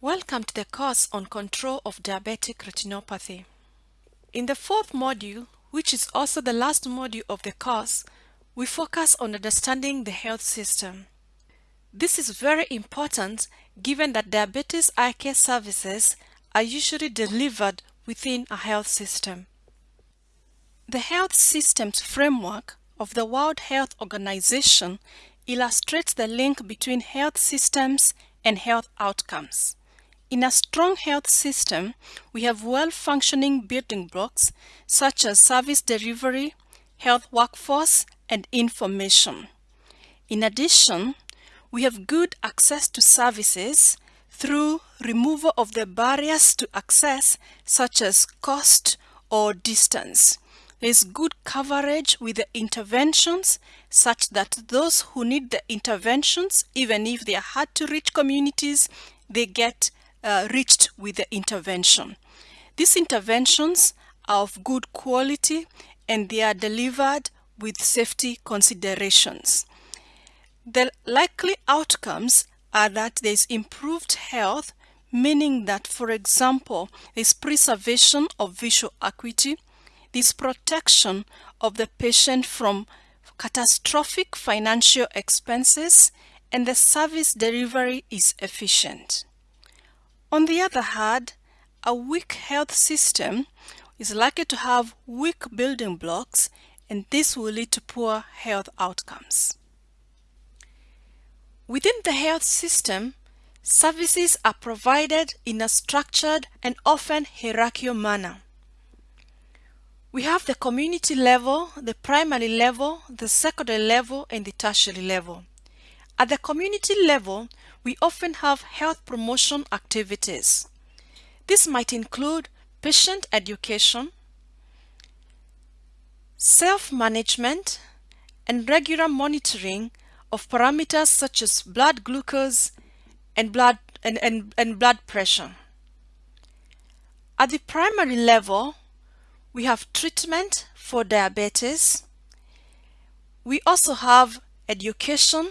Welcome to the course on control of diabetic retinopathy. In the fourth module, which is also the last module of the course, we focus on understanding the health system. This is very important given that diabetes eye care services are usually delivered within a health system. The health systems framework of the World Health Organization illustrates the link between health systems and health outcomes. In a strong health system, we have well-functioning building blocks such as service delivery, health workforce, and information. In addition, we have good access to services through removal of the barriers to access such as cost or distance. There is good coverage with the interventions such that those who need the interventions, even if they are hard to reach communities, they get uh, reached with the intervention. These interventions are of good quality and they are delivered with safety considerations. The likely outcomes are that there is improved health, meaning that, for example, there is preservation of visual acuity, this protection of the patient from catastrophic financial expenses, and the service delivery is efficient. On the other hand, a weak health system is likely to have weak building blocks and this will lead to poor health outcomes. Within the health system, services are provided in a structured and often hierarchical manner. We have the community level, the primary level, the secondary level, and the tertiary level. At the community level, we often have health promotion activities. This might include patient education, self-management, and regular monitoring of parameters such as blood glucose and blood, and, and, and blood pressure. At the primary level, we have treatment for diabetes. We also have education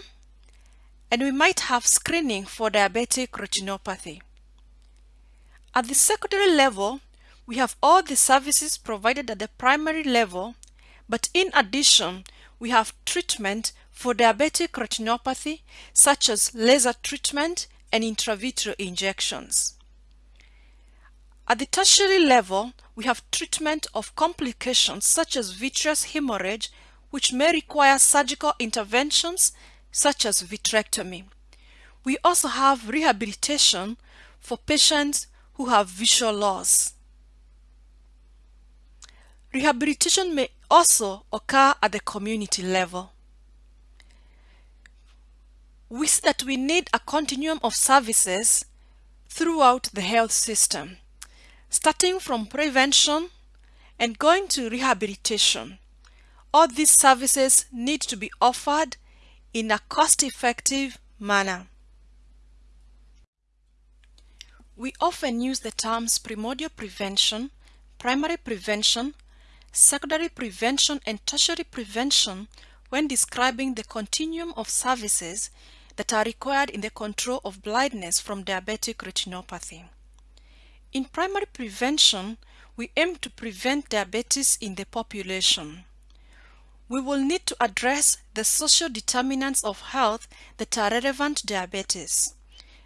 and we might have screening for diabetic retinopathy. At the secondary level, we have all the services provided at the primary level, but in addition, we have treatment for diabetic retinopathy such as laser treatment and intravitreal injections. At the tertiary level, we have treatment of complications such as vitreous hemorrhage, which may require surgical interventions such as vitrectomy. We also have rehabilitation for patients who have visual loss. Rehabilitation may also occur at the community level. We see that we need a continuum of services throughout the health system, starting from prevention and going to rehabilitation. All these services need to be offered in a cost-effective manner. We often use the terms primordial prevention, primary prevention, secondary prevention and tertiary prevention when describing the continuum of services that are required in the control of blindness from diabetic retinopathy. In primary prevention, we aim to prevent diabetes in the population we will need to address the social determinants of health that are relevant to diabetes.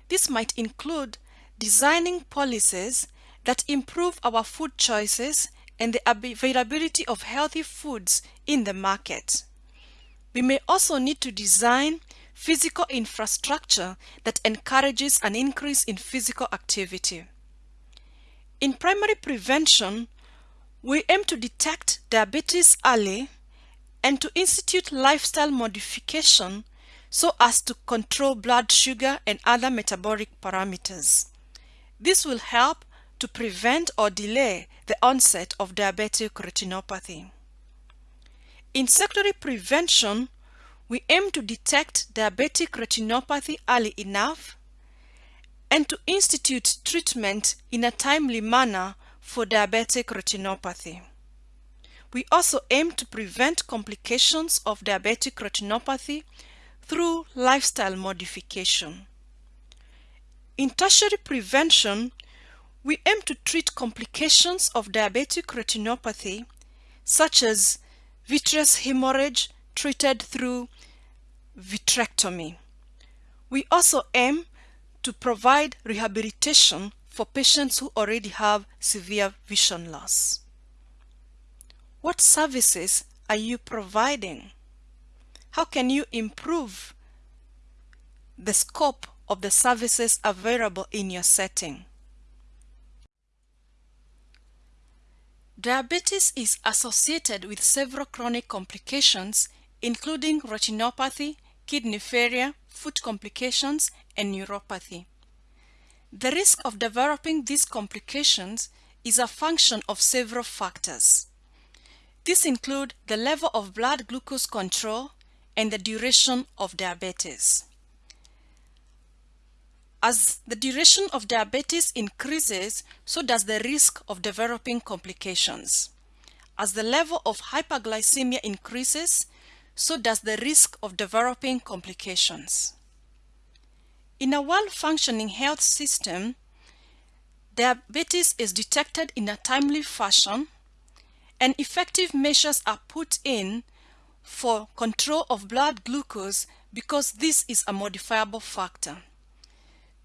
This might include designing policies that improve our food choices and the availability of healthy foods in the market. We may also need to design physical infrastructure that encourages an increase in physical activity. In primary prevention, we aim to detect diabetes early and to institute lifestyle modification so as to control blood sugar and other metabolic parameters. This will help to prevent or delay the onset of diabetic retinopathy. In secondary prevention, we aim to detect diabetic retinopathy early enough and to institute treatment in a timely manner for diabetic retinopathy. We also aim to prevent complications of diabetic retinopathy through lifestyle modification. In tertiary prevention, we aim to treat complications of diabetic retinopathy such as vitreous hemorrhage treated through vitrectomy. We also aim to provide rehabilitation for patients who already have severe vision loss. What services are you providing? How can you improve the scope of the services available in your setting? Diabetes is associated with several chronic complications including retinopathy, kidney failure, foot complications, and neuropathy. The risk of developing these complications is a function of several factors. These include the level of blood glucose control and the duration of diabetes. As the duration of diabetes increases, so does the risk of developing complications. As the level of hyperglycemia increases, so does the risk of developing complications. In a well-functioning health system, diabetes is detected in a timely fashion and effective measures are put in for control of blood glucose because this is a modifiable factor.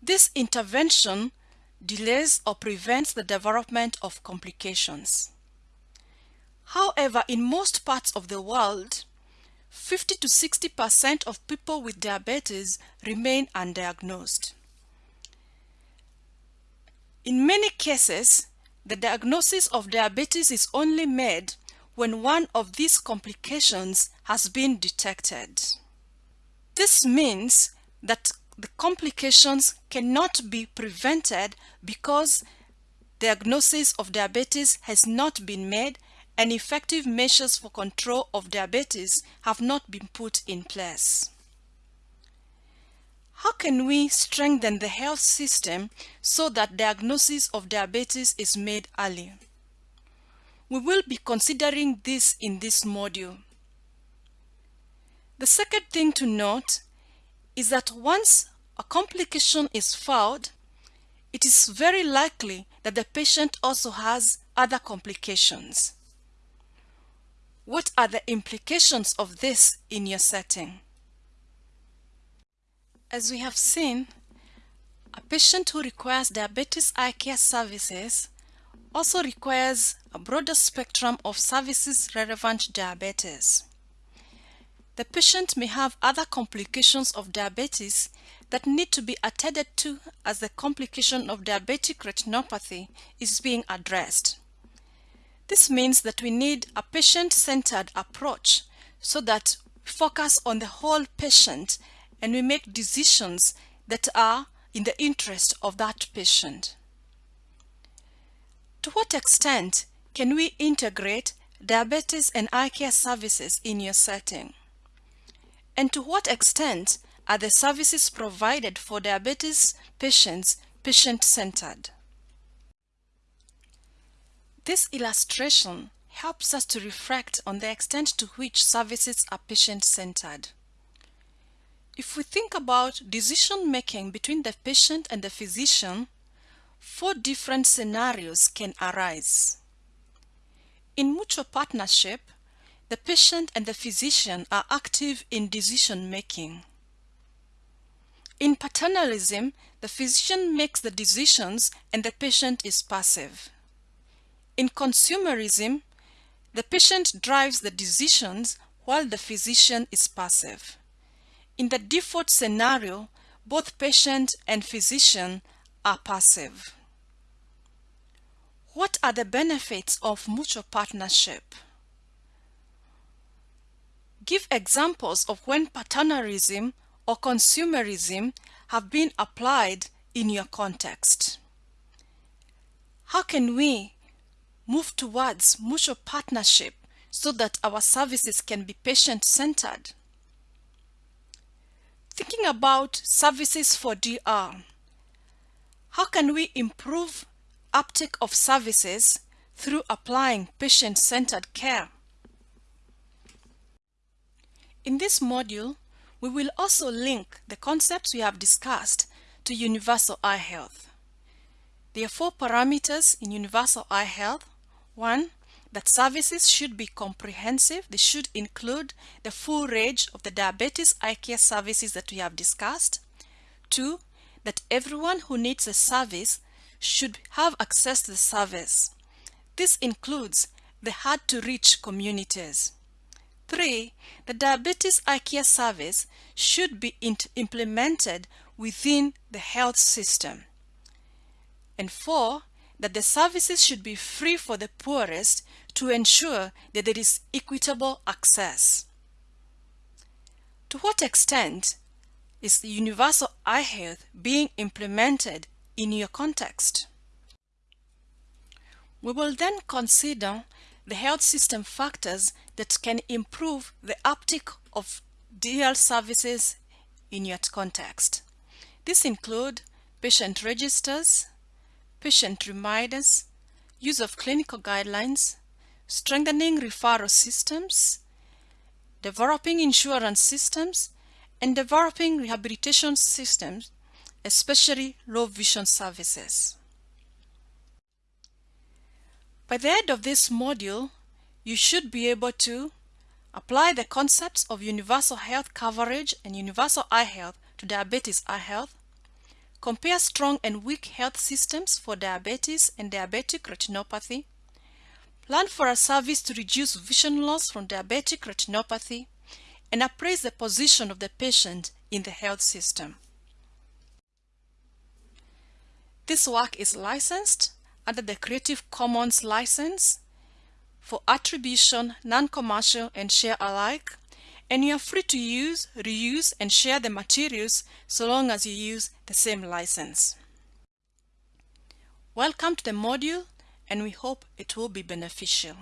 This intervention delays or prevents the development of complications. However, in most parts of the world, 50 to 60% of people with diabetes remain undiagnosed. In many cases, the diagnosis of diabetes is only made when one of these complications has been detected. This means that the complications cannot be prevented because diagnosis of diabetes has not been made and effective measures for control of diabetes have not been put in place. How can we strengthen the health system so that diagnosis of diabetes is made early? We will be considering this in this module. The second thing to note is that once a complication is found, it is very likely that the patient also has other complications. What are the implications of this in your setting? As we have seen, a patient who requires diabetes eye care services also requires a broader spectrum of services relevant to diabetes. The patient may have other complications of diabetes that need to be attended to as the complication of diabetic retinopathy is being addressed. This means that we need a patient-centered approach so that focus on the whole patient and we make decisions that are in the interest of that patient. To what extent can we integrate diabetes and eye care services in your setting? And to what extent are the services provided for diabetes patients patient-centered? This illustration helps us to reflect on the extent to which services are patient-centered. If we think about decision-making between the patient and the physician, four different scenarios can arise. In mutual partnership, the patient and the physician are active in decision-making. In paternalism, the physician makes the decisions and the patient is passive. In consumerism, the patient drives the decisions while the physician is passive. In the default scenario, both patient and physician are passive. What are the benefits of mutual partnership? Give examples of when paternalism or consumerism have been applied in your context. How can we move towards mutual partnership so that our services can be patient-centered? Thinking about services for DR, how can we improve uptake of services through applying patient-centered care? In this module, we will also link the concepts we have discussed to universal eye health. There are four parameters in universal eye health. One, that services should be comprehensive. They should include the full range of the diabetes eye care services that we have discussed. Two, that everyone who needs a service should have access to the service. This includes the hard-to-reach communities. Three, the diabetes eye care service should be implemented within the health system. And four, that the services should be free for the poorest to ensure that there is equitable access. To what extent is the universal eye health being implemented in your context? We will then consider the health system factors that can improve the uptake of DR services in your context. These include patient registers, patient reminders, use of clinical guidelines, strengthening referral systems, developing insurance systems, and developing rehabilitation systems, especially low vision services. By the end of this module, you should be able to apply the concepts of universal health coverage and universal eye health to diabetes eye health, compare strong and weak health systems for diabetes and diabetic retinopathy, plan for a service to reduce vision loss from diabetic retinopathy, and appraise the position of the patient in the health system. This work is licensed under the Creative Commons license for attribution, non-commercial, and share alike, and you are free to use, reuse, and share the materials so long as you use the same license. Welcome to the module, and we hope it will be beneficial.